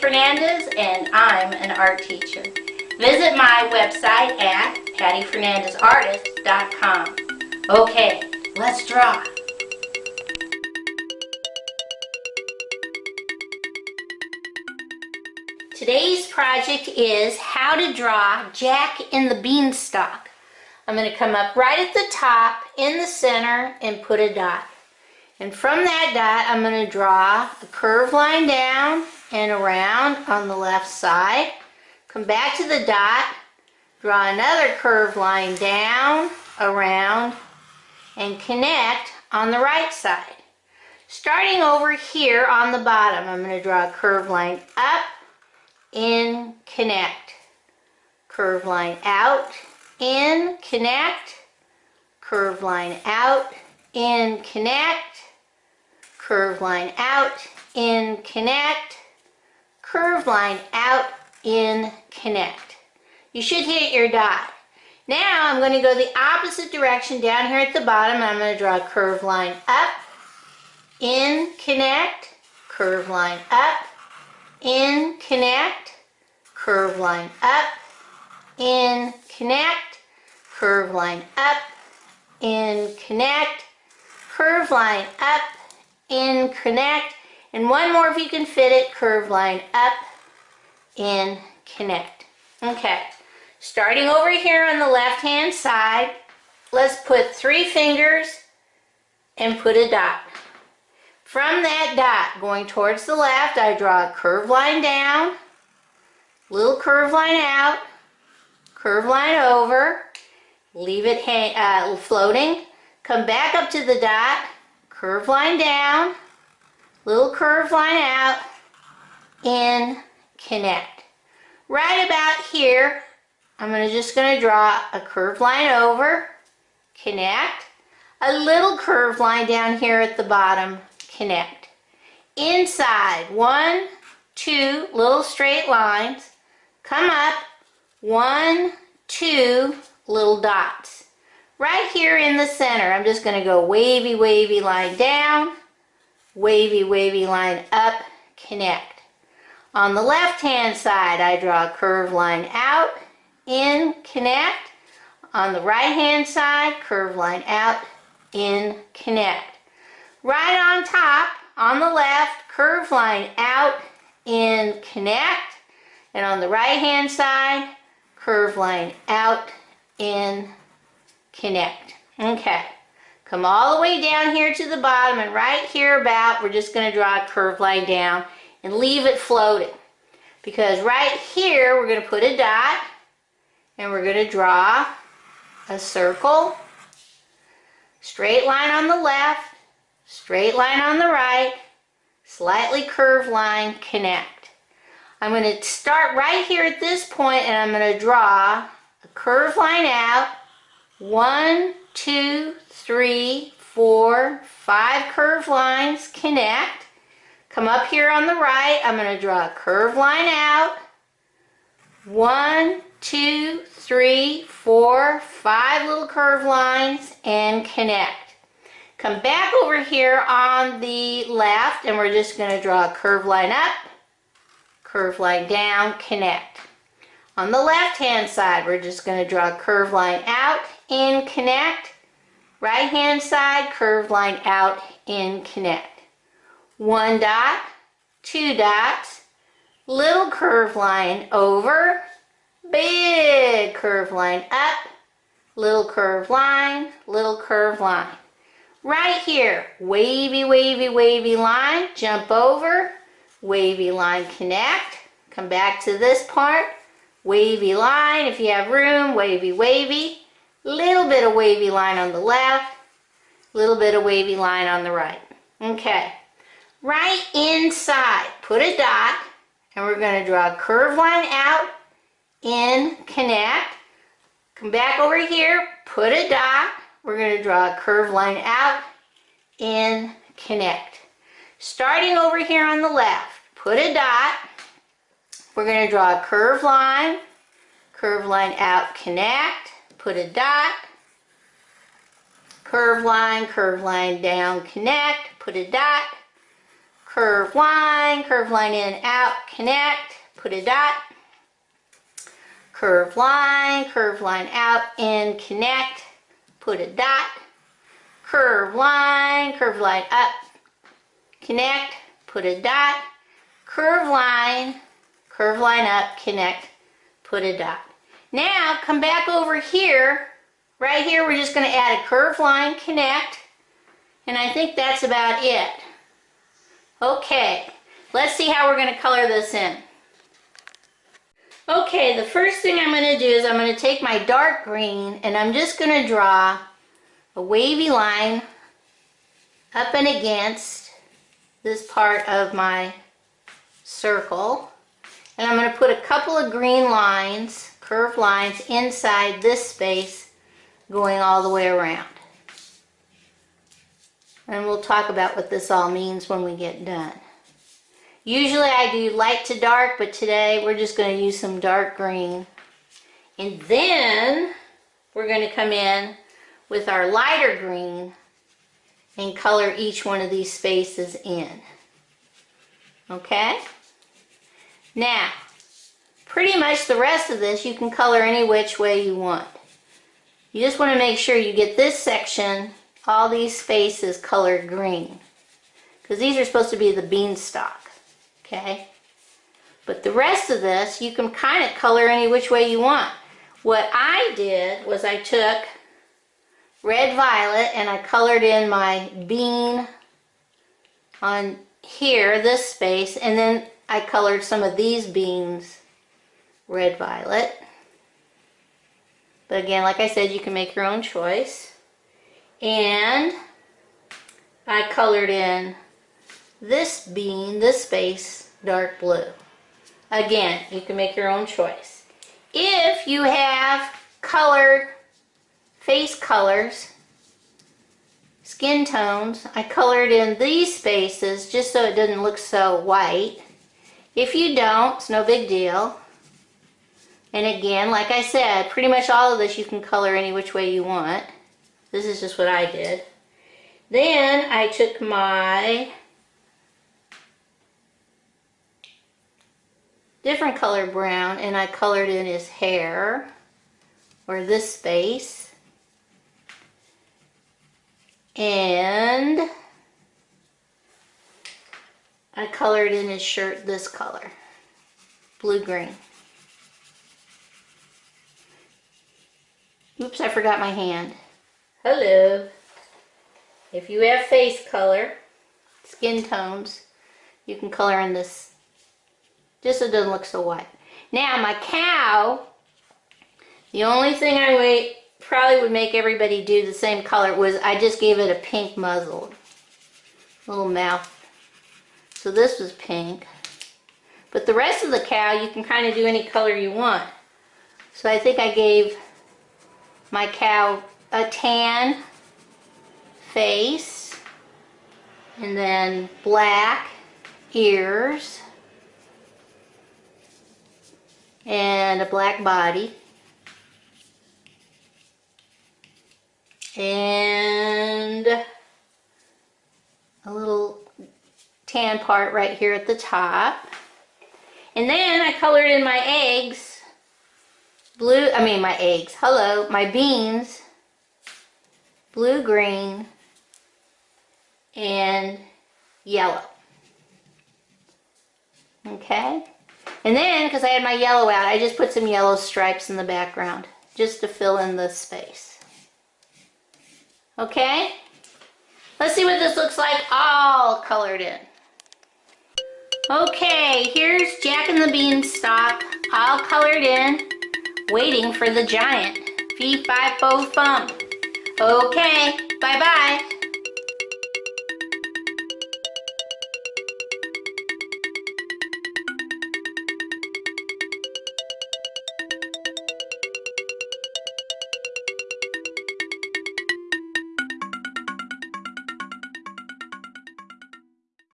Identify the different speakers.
Speaker 1: Fernandez and I'm an art teacher. Visit my website at pattyfernandezartist.com. Okay, let's draw. Today's project is how to draw Jack in the Beanstalk. I'm going to come up right at the top in the center and put a dot. And from that dot, I'm going to draw a curved line down and around on the left side. Come back to the dot, draw another curved line down, around, and connect on the right side. Starting over here on the bottom, I'm going to draw a curved line up, in, connect. Curved line out, in, connect. Curved line out, in, connect curved line out, in, connect, curved line out, in, connect. You should hit your dot. Now I'm going to go the opposite direction down here at the bottom. I'm going to draw a curved line up, in, connect, curved line up, in, connect, curved line up, in, connect, curved line up, in, connect, curved line up, in, connect, and one more if you can fit it, curve line up, in, connect. Okay, starting over here on the left hand side, let's put three fingers and put a dot. From that dot, going towards the left, I draw a curved line down, little curve line out, curve line over, leave it hang, uh, floating, come back up to the dot, curve line down, little curve line out, in, connect. Right about here, I'm gonna, just going to draw a curved line over, connect, a little curved line down here at the bottom, connect. Inside, one, two little straight lines, come up, one, two little dots. Right here in the center, I'm just going to go wavy, wavy line down, wavy, wavy line up, connect. On the left-hand side, I draw a curved line out, in, connect. On the right-hand side, curved line out, in, connect. Right on top, on the left, curved line out, in, connect. And on the right-hand side, curved line out, in, connect. Okay, come all the way down here to the bottom and right here about, we're just going to draw a curved line down and leave it floating. Because right here, we're going to put a dot and we're going to draw a circle, straight line on the left, straight line on the right, slightly curved line, connect. I'm going to start right here at this point and I'm going to draw a curved line out one, two, three, four, five curved lines connect. Come up here on the right, I'm going to draw a curved line out. One, two, three, four, five little curved lines and connect. Come back over here on the left and we're just going to draw a curved line up, curved line down, connect. On the left hand side, we're just going to draw a curved line out and connect. Right hand side, curved line out and connect. One dot, two dots, little curved line over, big curved line up, little curved line, little curved line. Right here, wavy, wavy, wavy line, jump over, wavy line connect, come back to this part, wavy line, if you have room, wavy, wavy, little bit of wavy line on the left, little bit of wavy line on the right. Okay, right inside, put a dot, and we're going to draw a curved line out, in, connect. Come back over here, put a dot, we're going to draw a curved line out, in, connect. Starting over here on the left, put a dot, we're going to draw a curved line, curved line out, connect, put a dot, curve line, curve line down, connect, put a dot, curve line, curve line in, out, connect, put a dot, curve line, curve line out, in, connect, put a dot, curve line, curve line up, connect, put a dot, curve line, curve line up, connect, put a dot. Now come back over here, right here we're just going to add a curve line, connect, and I think that's about it. Okay, let's see how we're going to color this in. Okay, the first thing I'm going to do is I'm going to take my dark green and I'm just going to draw a wavy line up and against this part of my circle. And I'm going to put a couple of green lines, curved lines, inside this space going all the way around. And we'll talk about what this all means when we get done. Usually I do light to dark, but today we're just going to use some dark green. And then we're going to come in with our lighter green and color each one of these spaces in. Okay? Now, pretty much the rest of this you can color any which way you want. You just want to make sure you get this section all these spaces colored green. Because these are supposed to be the beanstalk okay? But the rest of this you can kind of color any which way you want. What I did was I took red violet and I colored in my bean on here this space and then I colored some of these beans red violet but again like I said you can make your own choice and I colored in this bean, this space, dark blue. Again, you can make your own choice. If you have colored face colors, skin tones, I colored in these spaces just so it doesn't look so white. If you don't, it's no big deal. And again, like I said, pretty much all of this you can color any which way you want. This is just what I did. Then I took my different color brown and I colored in his hair or this space. And I colored in his shirt this color, blue-green. Oops, I forgot my hand. Hello. If you have face color, skin tones, you can color in this just so it doesn't look so white. Now my cow, the only thing I would, probably would make everybody do the same color was I just gave it a pink muzzle. Little mouth. So this was pink. But the rest of the cow you can kind of do any color you want. So I think I gave my cow a tan face and then black ears and a black body and a little tan part right here at the top. And then I colored in my eggs blue I mean my eggs. Hello my beans. Blue green and yellow. Okay? And then because I had my yellow out I just put some yellow stripes in the background just to fill in the space. Okay? Let's see what this looks like all colored in. Okay here's Jack and the Beanstalk all colored in waiting for the giant. Fee, fi, fo, fum. Okay, bye-bye.